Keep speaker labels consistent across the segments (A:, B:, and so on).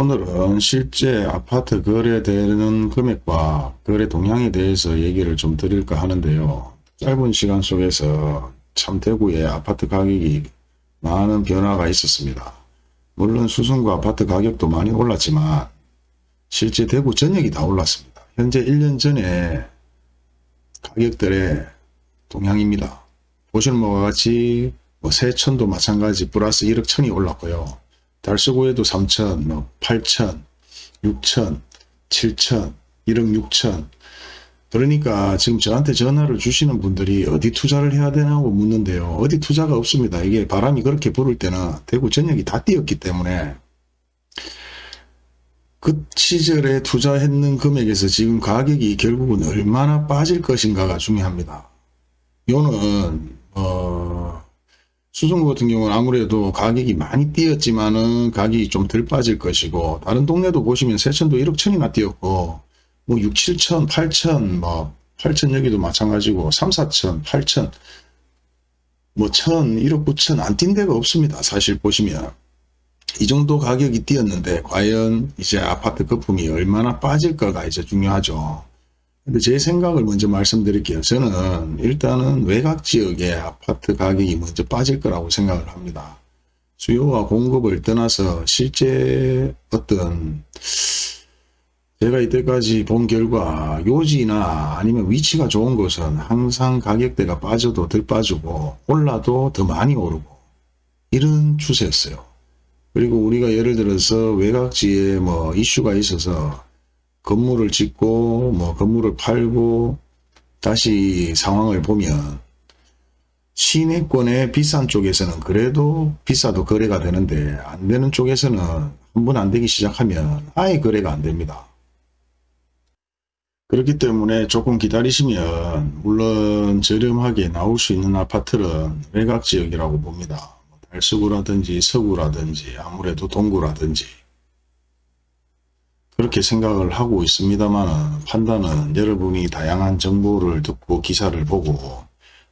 A: 오늘은 실제 아파트 거래되는 금액과 거래 동향에 대해서 얘기를 좀 드릴까 하는데요. 짧은 시간 속에서 참 대구의 아파트 가격이 많은 변화가 있었습니다. 물론 수성구 아파트 가격도 많이 올랐지만 실제 대구 전역이 다 올랐습니다. 현재 1년 전에 가격들의 동향입니다. 보시는 바와 같이 뭐 세천도 마찬가지 플러스 1억 천이 올랐고요. 달서구에도 3천, 뭐 8천, 6천, 7천, 1억 6천. 그러니까 지금 저한테 전화를 주시는 분들이 어디 투자를 해야 되냐고 묻는데요. 어디 투자가 없습니다. 이게 바람이 그렇게 불을 때는 대구 전역이 다 뛰었기 때문에 그 시절에 투자했는 금액에서 지금 가격이 결국은 얼마나 빠질 것인가가 중요합니다. 요는 어 수성구 같은 경우는 아무래도 가격이 많이 뛰었지만은 가격이 좀 덜 빠질 것이고 다른 동네도 보시면 세천도 1억 천이나 뛰었고 뭐 6, 7천, 8천 뭐 8천 여기도 마찬가지고 3, 4천, 8천 뭐 천, 1억 9천 안 뛴 데가 없습니다. 사실 보시면 이 정도 가격이 뛰었는데 과연 이제 아파트 거품이 얼마나 빠질까가 이제 중요하죠. 근데 제 생각을 먼저 말씀드릴게요. 저는 일단은 외곽 지역의 아파트 가격이 먼저 빠질 거라고 생각을 합니다. 수요와 공급을 떠나서 실제 어떤 제가 이때까지 본 결과 요지나 아니면 위치가 좋은 곳은 항상 가격대가 빠져도 덜 빠지고 올라도 더 많이 오르고 이런 추세였어요. 그리고 우리가 예를 들어서 외곽지에 뭐 이슈가 있어서 건물을 짓고 뭐 건물을 팔고 다시 상황을 보면 시내권의 비싼 쪽에서는 그래도 비싸도 거래가 되는데 안 되는 쪽에서는 한 번 안 되기 시작하면 아예 거래가 안 됩니다. 그렇기 때문에 조금 기다리시면 물론 저렴하게 나올 수 있는 아파트는 외곽지역이라고 봅니다. 달서구라든지 서구라든지 아무래도 동구라든지 그렇게 생각을 하고 있습니다만 판단은 여러분이 다양한 정보를 듣고 기사를 보고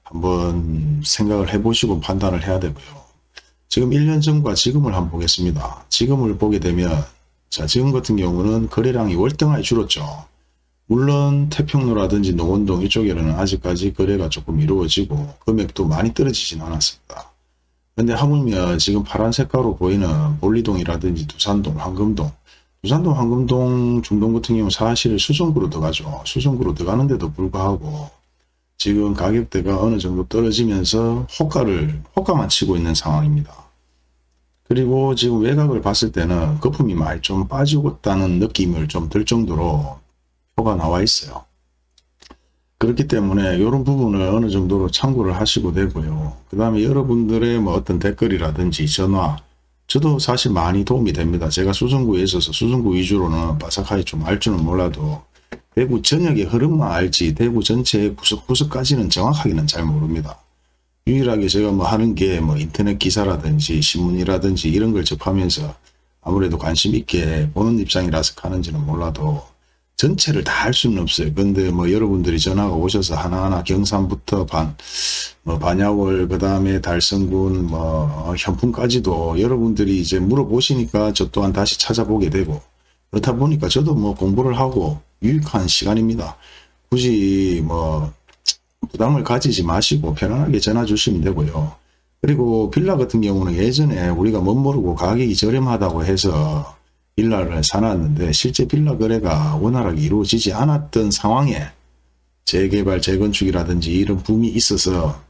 A: 한번 생각을 해보시고 판단을 해야 되고요. 지금 1년 전과 지금을 한번 보겠습니다. 지금을 보게 되면 자 지금 같은 경우는 거래량이 월등하게 줄었죠. 물론 태평로라든지 농원동 이쪽에는 아직까지 거래가 조금 이루어지고 금액도 많이 떨어지진 않았습니다. 근데 하물며 지금 파란 색깔로 보이는 볼리동이라든지 두산동, 황금동, 두산동, 황금동, 중동 같은 경우 사실 수성구로 들어가죠. 수성구로 들어가는데도 불구하고 지금 가격대가 어느 정도 떨어지면서 호가를, 호가만 치고 있는 상황입니다. 그리고 지금 외곽을 봤을 때는 거품이 많이 좀 빠지고 있다는 느낌을 좀 들 정도로 표가 나와 있어요. 그렇기 때문에 이런 부분을 어느 정도로 참고를 하시고 되고요. 그 다음에 여러분들의 뭐 어떤 댓글이라든지 전화 저도 사실 많이 도움이 됩니다. 제가 수성구에 있어서 수성구 위주로는 바삭하게 좀 알 줄은 몰라도 대구 전역의 흐름만 알지 대구 전체의 구석구석까지는 정확하게는 잘 모릅니다. 유일하게 제가 뭐 하는 게 뭐 인터넷 기사라든지 신문이라든지 이런 걸 접하면서 아무래도 관심 있게 보는 입장이라서 하는지는 몰라도 전체를 다 할 수는 없어요. 근데 뭐 여러분들이 전화가 오셔서 하나하나 경산부터 반, 뭐 반야월, 그 다음에 달성군, 뭐 현품까지도 여러분들이 이제 물어보시니까 저 또한 다시 찾아보게 되고 그렇다 보니까 저도 뭐 공부를 하고 유익한 시간입니다. 굳이 뭐 부담을 가지지 마시고 편안하게 전화 주시면 되고요. 그리고 빌라 같은 경우는 예전에 우리가 못 모르고 가격이 저렴하다고 해서 빌라를 사놨는데 실제 빌라 거래가 원활하게 이루어지지 않았던 상황에 재개발, 재건축이라든지 이런 붐이 있어서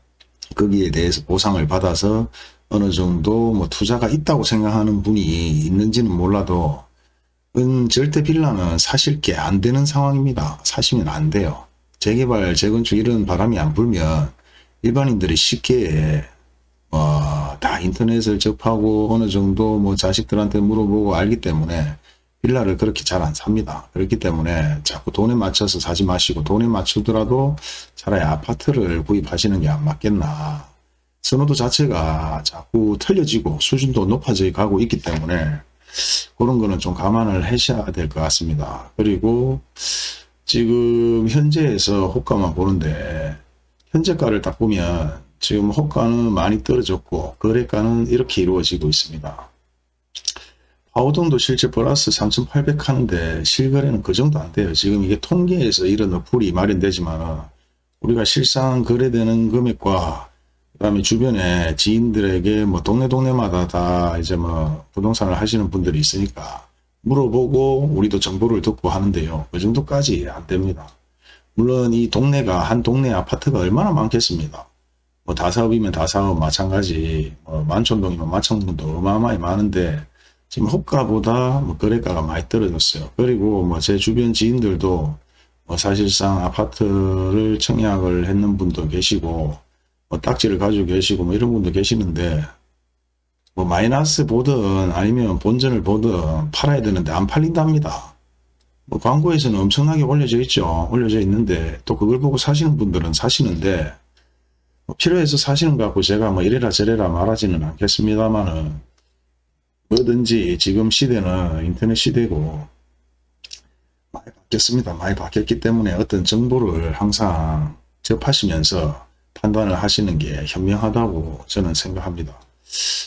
A: 거기에 대해서 보상을 받아서 어느 정도 뭐 투자가 있다고 생각하는 분이 있는지는 몰라도 은 절대 빌라는 사실 게 안 되는 상황입니다. 사시면 안 돼요. 재개발, 재건축 이런 바람이 안 불면 일반인들이 쉽게 어, 다 인터넷을 접하고 어느 정도 뭐 자식들한테 물어보고 알기 때문에 빌라를 그렇게 잘 안 삽니다. 그렇기 때문에 자꾸 돈에 맞춰서 사지 마시고 돈에 맞추더라도 차라리 아파트를 구입하시는 게 안 맞겠나. 선호도 자체가 자꾸 틀려지고 수준도 높아져 가고 있기 때문에 그런 거는 좀 감안을 하셔야 될 것 같습니다. 그리고 지금 현재에서 호가만 보는데 현재가를 딱 보면 지금 호가는 많이 떨어졌고 거래가는 이렇게 이루어지고 있습니다. 하우동도 실제 플러스 3,800 하는데 실거래는 그 정도 안 돼요. 지금 이게 통계에서 이런 어플이 마련되지만 우리가 실상 거래되는 금액과 그 다음에 주변에 지인들에게 뭐 동네 동네마다 다 이제 뭐 부동산을 하시는 분들이 있으니까 물어보고 우리도 정보를 듣고 하는데요. 그 정도까지 안 됩니다. 물론 이 동네가 한 동네 아파트가 얼마나 많겠습니다. 뭐 다사업이면 다사업 마찬가지 뭐 만촌동이면 만촌동도 어마어마히 많은데 지금 호가보다 뭐 거래가가 많이 떨어졌어요. 그리고 뭐 제 주변 지인들도 뭐 사실상 아파트를 청약을 했는 분도 계시고 뭐 딱지를 가지고 계시고 뭐 이런 분도 계시는데 뭐 마이너스 보든 아니면 본전을 보든 팔아야 되는데 안 팔린답니다. 뭐 광고에서는 엄청나게 올려져 있죠. 올려져 있는데 또 그걸 보고 사시는 분들은 사시는데 뭐 필요해서 사시는 것 같고 제가 뭐 이래라 저래라 말하지는 않겠습니다만은 뭐든지 지금 시대는 인터넷 시대고 많이 바뀌었습니다. 많이 바뀌었기 때문에 어떤 정보를 항상 접하시면서 판단을 하시는 게 현명하다고 저는 생각합니다.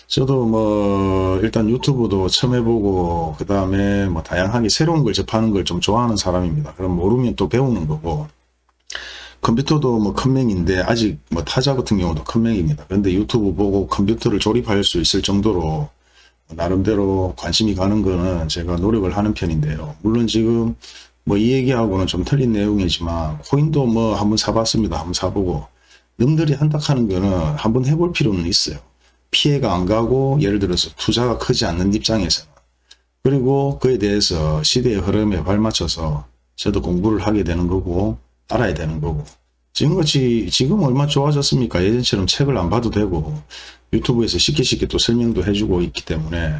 A: 저도 뭐 일단 유튜브도 처음 해보고 그 다음에 뭐 다양하게 새로운 걸 접하는 걸 좀 좋아하는 사람입니다. 그럼 모르면 또 배우는 거고 컴퓨터도 뭐 컴맹인데 아직 뭐 타자 같은 경우도 컴맹입니다. 그런데 유튜브 보고 컴퓨터를 조립할 수 있을 정도로 나름대로 관심이 가는 거는 제가 노력을 하는 편인데요. 물론 지금 뭐 이 얘기하고는 좀 틀린 내용이지만 코인도 뭐 한번 사봤습니다. 한번 사보고 남들이 한다 하는 거는 한번 해볼 필요는 있어요. 피해가 안 가고 예를 들어서 투자가 크지 않는 입장에서는 그리고 그에 대해서 시대의 흐름에 발맞춰서 저도 공부를 하게 되는 거고 알아야 되는 거고 지금같이 지금 얼마 좋아졌습니까 예전처럼 책을 안 봐도 되고 유튜브에서 쉽게 쉽게 또 설명도 해주고 있기 때문에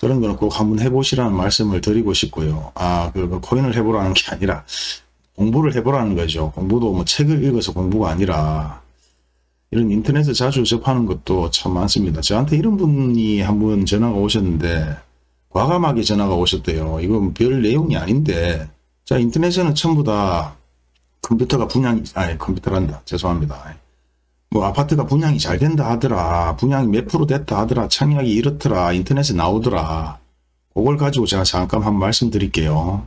A: 그런 거는 꼭 한번 해보시라는 말씀을 드리고 싶고요 아그 그 코인을 해보라는 게 아니라 공부를 해보라는 거죠 공부도 뭐 책을 읽어서 공부가 아니라 이런 인터넷에 자주 접하는 것도 참 많습니다. 저한테 이런 분이 한번 전화가 오셨는데 과감하게 전화가 오셨대요. 이건 별 내용이 아닌데 자 인터넷에는 전부 다 컴퓨터가 분양이 아니 컴퓨터란다 죄송합니다. 뭐 아파트가 분양이 잘 된다 하더라 분양이 몇 프로 됐다 하더라 청약이 이렇더라 인터넷에 나오더라 그걸 가지고 제가 잠깐 한 말씀드릴게요.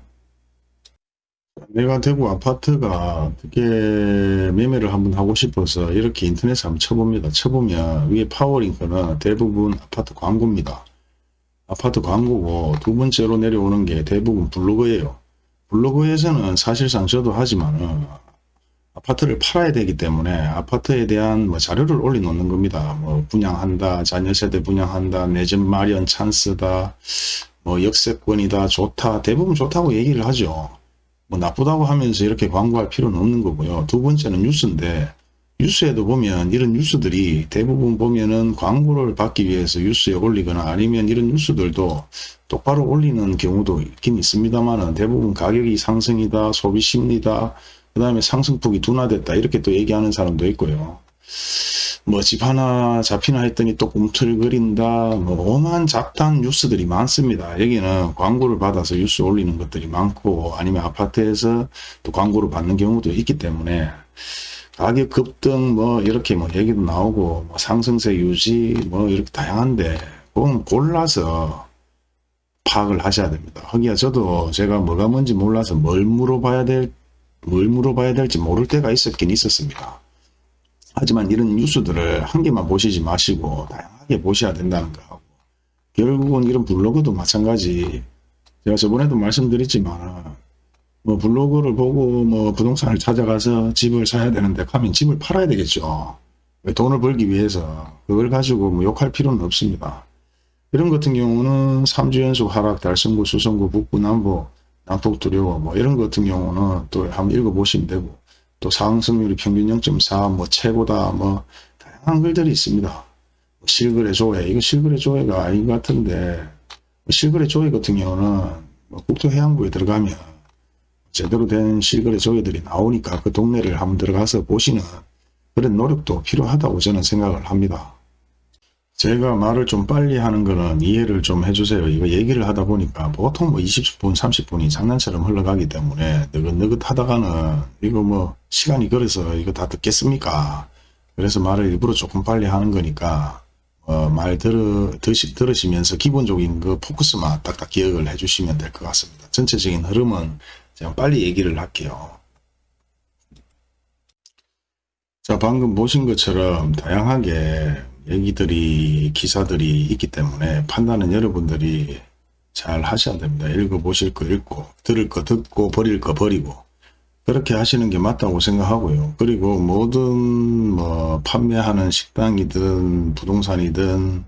A: 내가 대구 아파트가 어떻게 매매를 한번 하고 싶어서 이렇게 인터넷에 한번 쳐봅니다. 쳐보면 위에 파워링크는 대부분 아파트 광고입니다. 아파트 광고고 두 번째로 내려오는 게 대부분 블로그예요. 블로그에서는 사실상 저도 하지만 아파트를 팔아야 되기 때문에 아파트에 대한 뭐 자료를 올려놓는 겁니다. 뭐 분양한다, 자녀세대 분양한다, 내 집 마련 찬스다, 뭐 역세권이다, 좋다, 대부분 좋다고 얘기를 하죠. 뭐 나쁘다고 하면서 이렇게 광고할 필요는 없는 거고요. 두 번째는 뉴스인데 뉴스에도 보면 이런 뉴스들이 대부분 보면은 광고를 받기 위해서 뉴스에 올리거나 아니면 이런 뉴스들도 똑바로 올리는 경우도 있긴 있습니다만은 대부분 가격이 상승이다, 소비 심리다, 그 다음에 상승폭이 둔화됐다 이렇게 또 얘기하는 사람도 있고요. 뭐 집 하나 잡히나 했더니 또 꿈틀거린다 뭐 오만 잡다한 뉴스들이 많습니다 여기는 광고를 받아서 뉴스 올리는 것들이 많고 아니면 아파트에서 또 광고를 받는 경우도 있기 때문에 가격 급등 뭐 이렇게 뭐 얘기도 나오고 뭐 상승세 유지 뭐 이렇게 다양한데 그건 골라서 파악을 하셔야 됩니다. 허기야 저도 제가 뭐가 뭔지 몰라서 뭘 물어봐야 될 뭘 물어봐야 될지 모를 때가 있었긴 있었습니다. 하지만 이런 뉴스들을 한 개만 보시지 마시고 다양하게 보셔야 된다는 거 결국은 이런 블로그도 마찬가지. 제가 저번에도 말씀드렸지만 뭐 블로그를 보고 뭐 부동산을 찾아가서 집을 사야 되는데 가면 집을 팔아야 되겠죠 돈을 벌기 위해서 그걸 가지고 뭐 욕할 필요는 없습니다 이런 같은 경우는 3주 연속 하락 달성구 수성구 북부 남부 남북 두려워 뭐 이런 것 같은 경우는 또 한번 읽어보시면 되고 또 상승률이 평균 0.4 뭐 최고다 뭐 다양한 글들이 있습니다. 뭐 실거래 조회 이거 실거래 조회가 아닌 것 같은데 뭐 실거래 조회 같은 경우는 뭐 국토해양부에 들어가면 제대로 된 실거래 조회들이 나오니까 그 동네를 한번 들어가서 보시는 그런 노력도 필요하다고 저는 생각을 합니다. 제가 말을 좀 빨리 하는 거는 이해를 좀 해주세요. 이거 얘기를 하다 보니까 보통 뭐 20분, 30분이 장난처럼 흘러가기 때문에 느긋느긋 하다가는 이거 뭐 시간이 그래서 이거 다 듣겠습니까? 그래서 말을 일부러 조금 빨리 하는 거니까 어, 말 들으, 드시, 들으시면서 기본적인 그 포커스만 딱딱 기억을 해주시면 될 것 같습니다. 전체적인 흐름은 제가 빨리 얘기를 할게요. 자 방금 보신 것처럼 다양하게 얘기들이 기사들이 있기 때문에 판단은 여러분들이 잘 하셔야 됩니다. 읽어보실 거 읽고 들을 거 듣고 버릴 거 버리고 그렇게 하시는 게 맞다고 생각하고요. 그리고 모든 뭐 판매하는 식당이든 부동산이든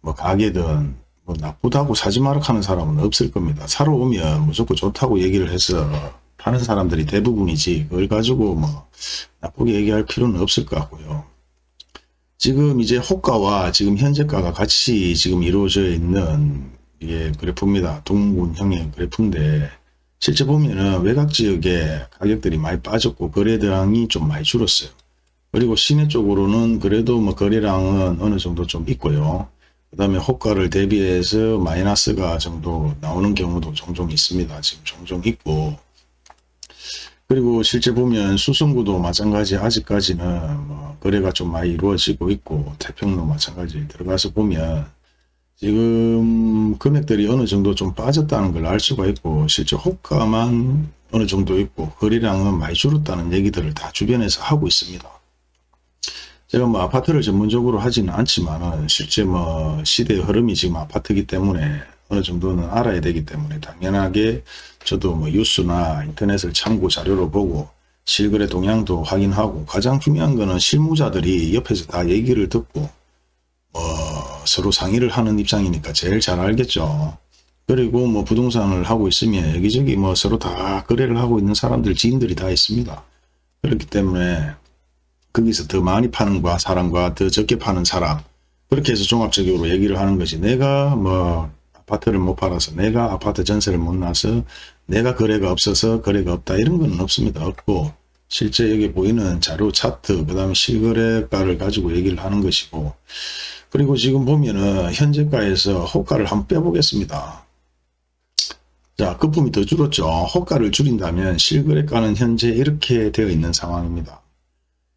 A: 뭐 가게든 뭐 나쁘다고 사지 마라 하는 사람은 없을 겁니다. 사러 오면 무조건 좋다고 얘기를 해서 파는 사람들이 대부분이지 그걸 가지고 뭐 나쁘게 얘기할 필요는 없을 것 같고요. 지금 이제 호가와 지금 현재가가 같이 지금 이루어져 있는 이게 그래프입니다. 동군형의 그래프인데 실제 보면은 외곽 지역에 가격들이 많이 빠졌고 거래량이 좀 많이 줄었어요. 그리고 시내 쪽으로는 그래도 뭐 거래량은 어느 정도 좀 있고요. 그 다음에 호가를 대비해서 마이너스가 정도 나오는 경우도 종종 있습니다. 지금 종종 있고 그리고 실제 보면 수성구도 마찬가지 아직까지는 뭐 거래가 좀 많이 이루어지고 있고 태평로 마찬가지 들어가서 보면 지금 금액들이 어느 정도 좀 빠졌다는 걸 알 수가 있고 실제 호가만 어느 정도 있고 거래량은 많이 줄었다는 얘기들을 다 주변에서 하고 있습니다. 제가 뭐 아파트를 전문적으로 하지는 않지만 실제 뭐 시대의 흐름이 지금 아파트이기 때문에 어느 정도는 알아야 되기 때문에 당연하게 저도 뭐 뉴스나 인터넷을 참고 자료로 보고 실거래 동향도 확인하고 가장 중요한 거는 실무자들이 옆에서 다 얘기를 듣고 뭐 서로 상의를 하는 입장이니까 제일 잘 알겠죠. 그리고 뭐 부동산을 하고 있으면 여기저기 뭐 서로 다 거래를 하고 있는 사람들 지인들이 다 있습니다. 그렇기 때문에 거기서 더 많이 파는 과 사람과 더 적게 파는 사람 그렇게 해서 종합적으로 얘기를 하는 거지 내가 뭐 아파트를 못 팔아서 내가 아파트 전세를 못 나서 내가 거래가 없어서 거래가 없다 이런 건 없습니다. 없고 실제 여기 보이는 자료 차트 그 다음에 실거래가를 가지고 얘기를 하는 것이고 그리고 지금 보면은 현재가에서 호가를 한번 빼보겠습니다. 자 거품이 더 줄었죠. 호가를 줄인다면 실거래가는 현재 이렇게 되어 있는 상황입니다.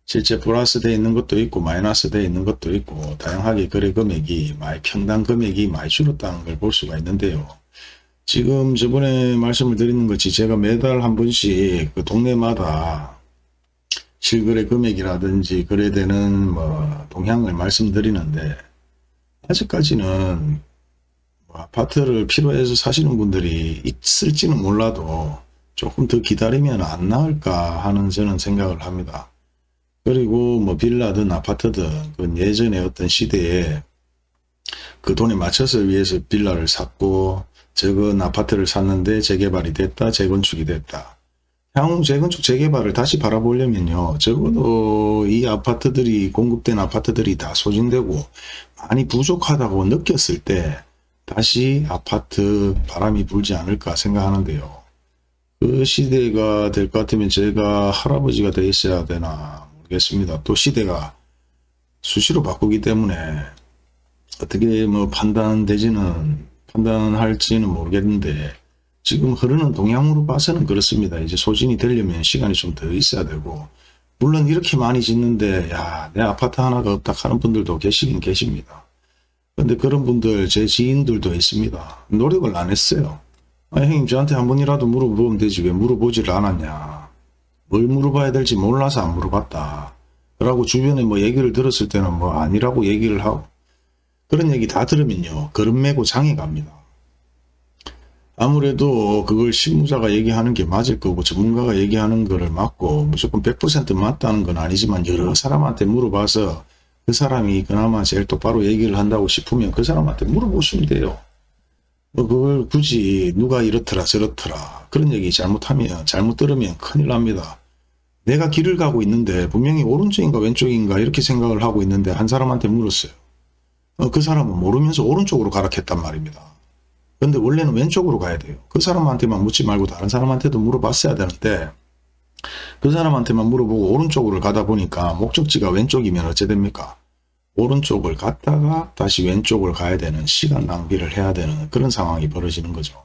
A: 실제 플러스 되어 있는 것도 있고 마이너스 되어 있는 것도 있고 다양하게 거래 금액이 많이 평당 금액이 많이 줄었다는 걸 볼 수가 있는데요. 지금 저번에 말씀을 드리는 것이 제가 매달 한 번씩 그 동네마다 실거래 금액이라든지 거래되는 뭐 동향을 말씀드리는데 아직까지는 뭐 아파트를 필요해서 사시는 분들이 있을지는 몰라도 조금 더 기다리면 안 나을까 하는 저는 생각을 합니다. 그리고 뭐 빌라든 아파트든 그 예전에 어떤 시대에 그 돈에 맞춰서 위해서 빌라를 샀고 적은 아파트를 샀는데 재개발이 됐다 재건축이 됐다. 향후 재건축 재개발을 다시 바라보려면요. 적어도 이 아파트들이 공급된 아파트들이 다 소진되고 많이 부족하다고 느꼈을 때 다시 아파트 바람이 불지 않을까 생각하는데요. 그 시대가 될 것 같으면 제가 할아버지가 돼 있어야 되나 모르겠습니다 또 시대가 수시로 바꾸기 때문에 어떻게 뭐 판단되지는 판단할지는 모르겠는데 지금 흐르는 동향으로 봐서는 그렇습니다. 이제 소진이 되려면 시간이 좀 더 있어야 되고 물론 이렇게 많이 짓는데 야 내 아파트 하나가 없다 하는 분들도 계시긴 계십니다. 근데 그런 분들 제 지인들도 있습니다. 노력을 안 했어요. 아, 형님 저한테 한 번이라도 물어보면 되지 왜 물어보지를 않았냐. 뭘 물어봐야 될지 몰라서 안 물어봤다. 라고 주변에 뭐 얘기를 들었을 때는 뭐 아니라고 얘기를 하고 그런 얘기 다 들으면요. 걸음 매고 장애 갑니다. 아무래도 그걸 실무자가 얘기하는 게 맞을 거고 전문가가 얘기하는 거를 맞고 무조건 100% 맞다는 건 아니지만 여러 사람한테 물어봐서 그 사람이 그나마 제일 똑바로 얘기를 한다고 싶으면 그 사람한테 물어보시면 돼요. 뭐 그걸 굳이 누가 이렇더라 저렇더라 그런 얘기 잘못하면 잘못 들으면 큰일 납니다. 내가 길을 가고 있는데 분명히 오른쪽인가 왼쪽인가 이렇게 생각을 하고 있는데 한 사람한테 물었어요. 어, 그 사람은 모르면서 오른쪽으로 가라 했단 말입니다. 근데 원래는 왼쪽으로 가야 돼요. 그 사람한테만 묻지 말고 다른 사람한테도 물어봤어야 되는데 그 사람한테만 물어보고 오른쪽으로 가다 보니까 목적지가 왼쪽이면 어째 됩니까? 오른쪽을 갔다가 다시 왼쪽을 가야 되는 시간 낭비를 해야 되는 그런 상황이 벌어지는 거죠.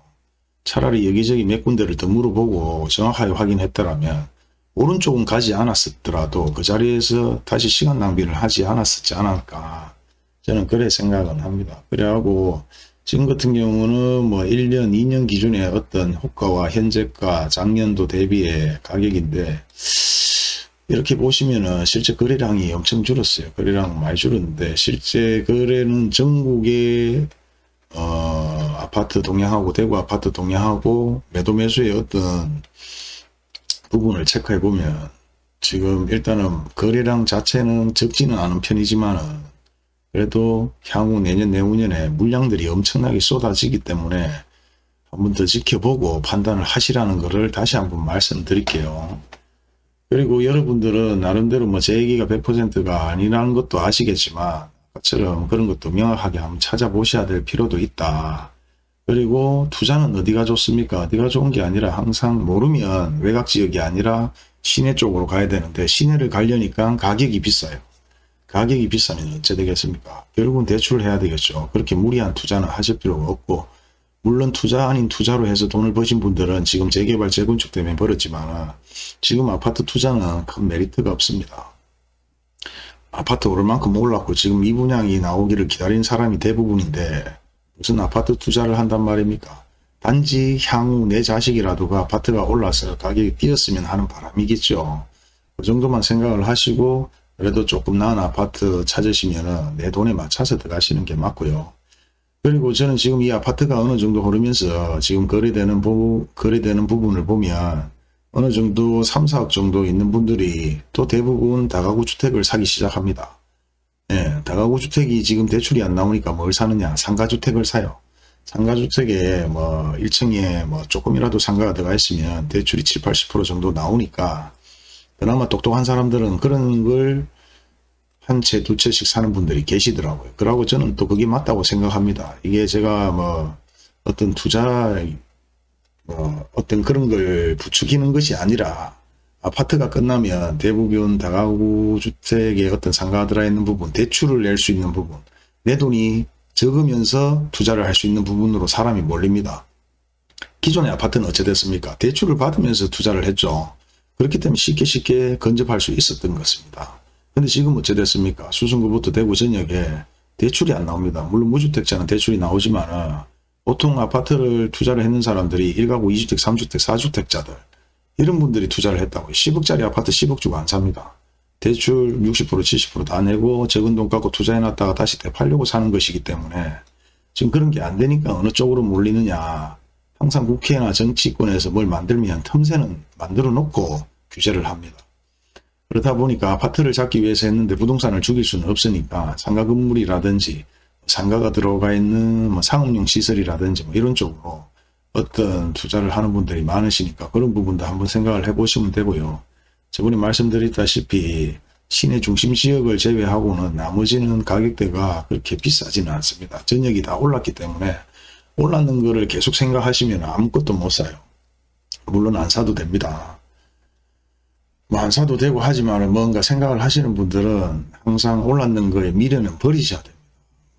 A: 차라리 여기저기 몇 군데를 더 물어보고 정확하게 확인했더라면 오른쪽은 가지 않았더라도 그 자리에서 다시 시간 낭비를 하지 않았었지 않을까 저는 그래 생각은 합니다. 그래하고 지금 같은 경우는 뭐 1년, 2년 기준의 어떤 호가와 현재가 작년도 대비의 가격인데 이렇게 보시면은 실제 거래량이 엄청 줄었어요. 거래량 많이 줄었는데 실제 거래는 전국의 어, 아파트 동향하고 대구 아파트 동향하고 매도 매수의 어떤 부분을 체크해 보면 지금 일단은 거래량 자체는 적지는 않은 편이지만은 그래도 향후 내년 내후년에 물량들이 엄청나게 쏟아지기 때문에 한번 더 지켜보고 판단을 하시라는 것을 다시 한번 말씀드릴게요. 그리고 여러분들은 나름대로 뭐 제 얘기가 100%가 아니라는 것도 아시겠지만 것처럼 그런 것도 명확하게 한번 찾아보셔야 될 필요도 있다. 그리고 투자는 어디가 좋습니까? 어디가 좋은 게 아니라 항상 모르면 외곽 지역이 아니라 시내 쪽으로 가야 되는데 시내를 가려니까 가격이 비싸요. 가격이 비싸면 어째 되겠습니까? 결국은 대출을 해야 되겠죠. 그렇게 무리한 투자는 하실 필요가 없고 물론 투자 아닌 투자로 해서 돈을 버신 분들은 지금 재개발 재건축 때문에 벌었지만 지금 아파트 투자는 큰 메리트가 없습니다. 아파트 오를 만큼 올랐고 지금 이 분양이 나오기를 기다린 사람이 대부분인데 무슨 아파트 투자를 한단 말입니까? 단지 향후 내 자식이라도 그 아파트가 올라서 가격이 뛰었으면 하는 바람이겠죠. 그 정도만 생각을 하시고 그래도 조금 나은 아파트 찾으시면 내 돈에 맞춰서 들어가시는 게 맞고요. 그리고 저는 지금 이 아파트가 어느 정도 흐르면서 지금 거래되는 부, 거래되는 부분을 보면 어느 정도 3, 4억 정도 있는 분들이 또 대부분 다가구 주택을 사기 시작합니다. 예, 다가구 주택이 지금 대출이 안 나오니까 뭘 사느냐? 상가주택을 사요. 상가주택에 뭐 1층에 뭐 조금이라도 상가가 들어가 있으면 대출이 7, 80% 정도 나오니까 그나마 똑똑한 사람들은 그런 걸 한 채, 두 채씩 사는 분들이 계시더라고요. 그러고 저는 또 그게 맞다고 생각합니다. 이게 제가 뭐 어떤 투자, 뭐 어떤 그런 걸 부추기는 것이 아니라 아파트가 끝나면 대부분 다가구 주택에 어떤 상가가 들어있는 부분, 대출을 낼 수 있는 부분, 내 돈이 적으면서 투자를 할 수 있는 부분으로 사람이 몰립니다. 기존의 아파트는 어찌 됐습니까? 대출을 받으면서 투자를 했죠. 그렇기 때문에 쉽게 쉽게 건접할 수 있었던 것입니다. 근데 지금 어찌 됐습니까? 수성구부터 대구 전역에 대출이 안 나옵니다. 물론 무주택자는 대출이 나오지만 보통 아파트를 투자를 했는 사람들이 1가구 2주택, 3주택, 4주택자들 이런 분들이 투자를 했다고 10억짜리 아파트 10억 주고 안 삽니다. 대출 60% 70%다 내고 적은 돈 갖고 투자해놨다가 다시 되팔려고 사는 것이기 때문에 지금 그런 게 안 되니까 어느 쪽으로 몰리느냐 항상 국회나 정치권에서 뭘 만들면 틈새는 만들어 놓고 규제를 합니다. 그러다 보니까 아파트를 잡기 위해서 했는데 부동산을 죽일 수는 없으니까 상가 건물이라든지 상가가 들어가 있는 뭐 상업용 시설이라든지 뭐 이런 쪽으로 어떤 투자를 하는 분들이 많으시니까 그런 부분도 한번 생각을 해보시면 되고요. 저번에 말씀드렸다시피 시내 중심 지역을 제외하고는 나머지는 가격대가 그렇게 비싸지는 않습니다. 전역이 다 올랐기 때문에 올랐는 거를 계속 생각하시면 아무것도 못 사요. 물론 안 사도 됩니다. 뭐 안 사도 되고 하지만 뭔가 생각을 하시는 분들은 항상 올랐는 거에 미련은 버리셔야 됩니다.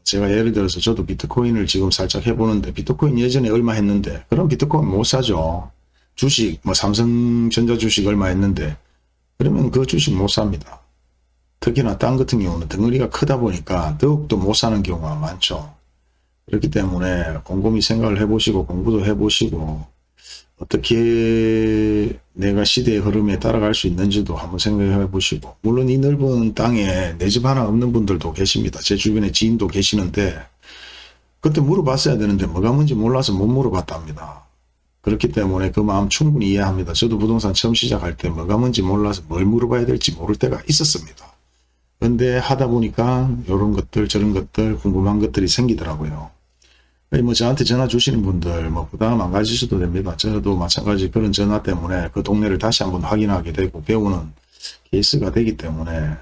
A: 제가 예를 들어서 저도 비트코인을 지금 살짝 해보는데 비트코인 예전에 얼마 했는데 그럼 비트코인 못 사죠. 주식 뭐 삼성전자 주식 얼마 했는데 그러면 그 주식 못 삽니다. 특히나 땅 같은 경우는 덩어리가 크다 보니까 더욱더 못 사는 경우가 많죠. 그렇기 때문에 곰곰이 생각을 해보시고 공부도 해보시고 어떻게 내가 시대의 흐름에 따라갈 수 있는지도 한번 생각해 보시고 물론 이 넓은 땅에 내 집 하나 없는 분들도 계십니다. 제 주변에 지인도 계시는데 그때 물어봤어야 되는데 뭐가 뭔지 몰라서 못 물어봤답니다. 그렇기 때문에 그 마음 충분히 이해합니다. 저도 부동산 처음 시작할 때 뭐가 뭔지 몰라서 뭘 물어봐야 될지 모를 때가 있었습니다. 근데 하다 보니까 이런 것들 저런 것들 궁금한 것들이 생기더라고요. 뭐 저한테 전화 주시는 분들 뭐 부담 안 가지셔도 됩니다. 저도 마찬가지 그런 전화 때문에 그 동네를 다시 한번 확인하게 되고 배우는 케이스가 되기 때문에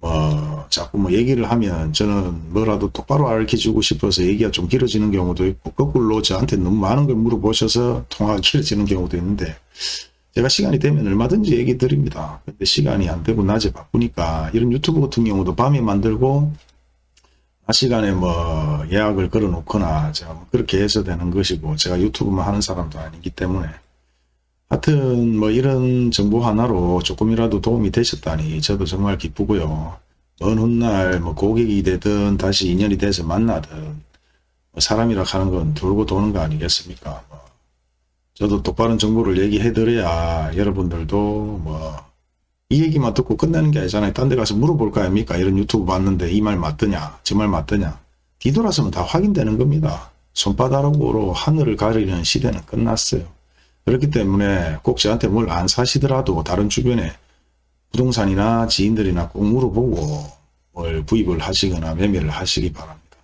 A: 뭐 자꾸 뭐 얘기를 하면 저는 뭐라도 똑바로 알려주고 싶어서 얘기가 좀 길어지는 경우도 있고 거꾸로 저한테 너무 많은 걸 물어보셔서 통화가 길어지는 경우도 있는데 제가 시간이 되면 얼마든지 얘기 드립니다. 근데 시간이 안 되고 낮에 바쁘니까 이런 유튜브 같은 경우도 밤에 만들고 낮 시간에 뭐 예약을 걸어 놓거나 제가 뭐 그렇게 해서 되는 것이고 제가 유튜브만 하는 사람도 아니기 때문에 하여튼 뭐 이런 정보 하나로 조금이라도 도움이 되셨다니 저도 정말 기쁘고요. 먼 훗날 뭐 고객이 되든 다시 인연이 돼서 만나든 뭐 사람이라 하는 건 돌고 도는 거 아니겠습니까? 뭐 저도 똑바른 정보를 얘기해 드려야 여러분들도 뭐 이 얘기만 듣고 끝내는 게 아니잖아요. 딴 데 가서 물어볼 거 아닙니까? 이런 유튜브 봤는데 이 말 맞더냐? 저 말 맞더냐? 뒤돌아서면 다 확인되는 겁니다. 손바닥으로 하늘을 가리는 시대는 끝났어요. 그렇기 때문에 꼭 저한테 뭘 안 사시더라도 다른 주변에 부동산이나 지인들이나 꼭 물어보고 뭘 구입을 하시거나 매매를 하시기 바랍니다.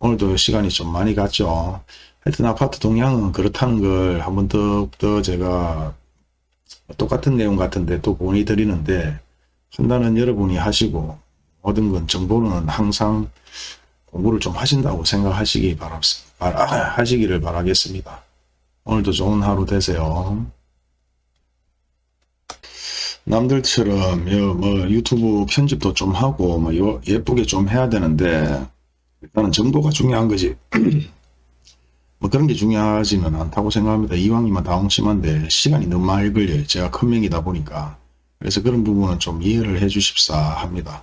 A: 오늘도 시간이 좀 많이 갔죠. 하여튼 아파트 동향은 그렇다는 걸 한번 더, 더 제가 똑같은 내용 같은데 또 보내드리는데 판단은 여러분이 하시고 모든 건 정보는 항상 공부를 좀 하신다고 생각하시기 바랍니다. 바- 하시기를 바라겠습니다. 오늘도 좋은 하루 되세요. 남들처럼 요, 뭐 유튜브 편집도 좀 하고 뭐 요- 예쁘게 좀 해야 되는데 일단은 정보가 중요한 거지. 뭐 그런 게 중요하지는 않다고 생각합니다. 이왕이면 다홍심한데 시간이 너무 많이 걸려요. 제가 큰 명이다 보니까. 그래서 그런 부분은 좀 이해를 해 주십사 합니다.